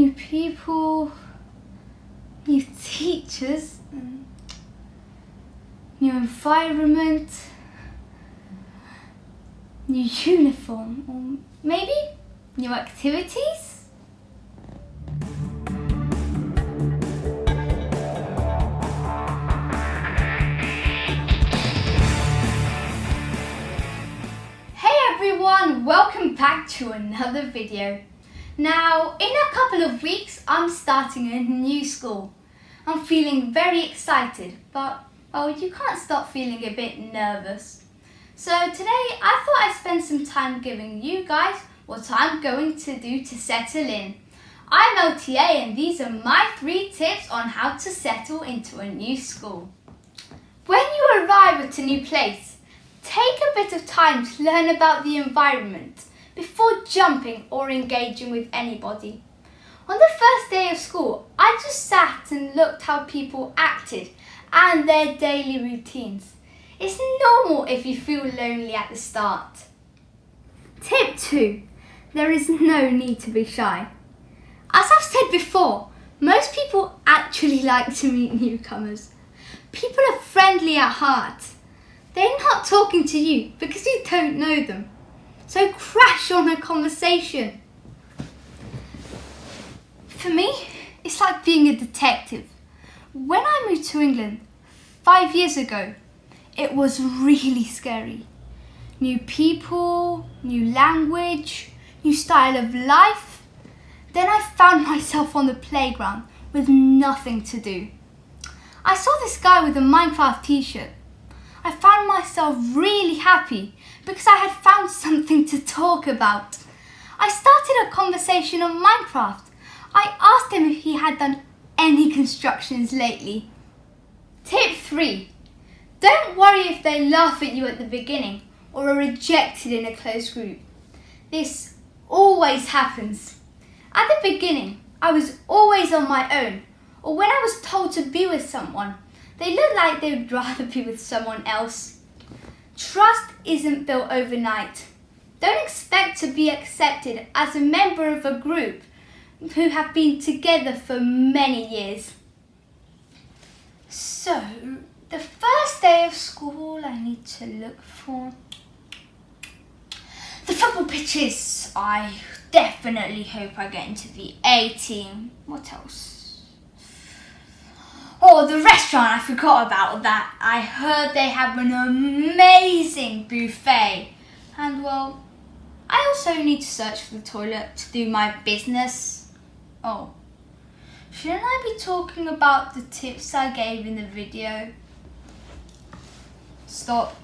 new people, new teachers, new environment, new uniform, or maybe new activities? Hey everyone, welcome back to another video. Now, in a couple of weeks, I'm starting a new school. I'm feeling very excited, but well, you can't stop feeling a bit nervous. So today, I thought I'd spend some time giving you guys what I'm going to do to settle in. I'm LTA and these are my three tips on how to settle into a new school. When you arrive at a new place, take a bit of time to learn about the environment before jumping or engaging with anybody. On the first day of school, I just sat and looked how people acted and their daily routines. It's normal if you feel lonely at the start. Tip 2. There is no need to be shy. As I've said before, most people actually like to meet newcomers. People are friendly at heart. They're not talking to you because you don't know them. So crash on a conversation. For me, it's like being a detective. When I moved to England five years ago, it was really scary. New people, new language, new style of life. Then I found myself on the playground with nothing to do. I saw this guy with a Minecraft t-shirt. I found myself really happy because I had found something to talk about. I started a conversation on Minecraft. I asked him if he had done any constructions lately. Tip 3. Don't worry if they laugh at you at the beginning or are rejected in a closed group. This always happens. At the beginning, I was always on my own, or when I was told to be with someone, they look like they would rather be with someone else. Trust isn't built overnight. Don't expect to be accepted as a member of a group who have been together for many years. So, the first day of school I need to look for the football pitches. I definitely hope I get into the A team. What else? Oh, the restaurant, I forgot about that. I heard they have an amazing buffet. And well, I also need to search for the toilet to do my business. Oh, shouldn't I be talking about the tips I gave in the video? Stop.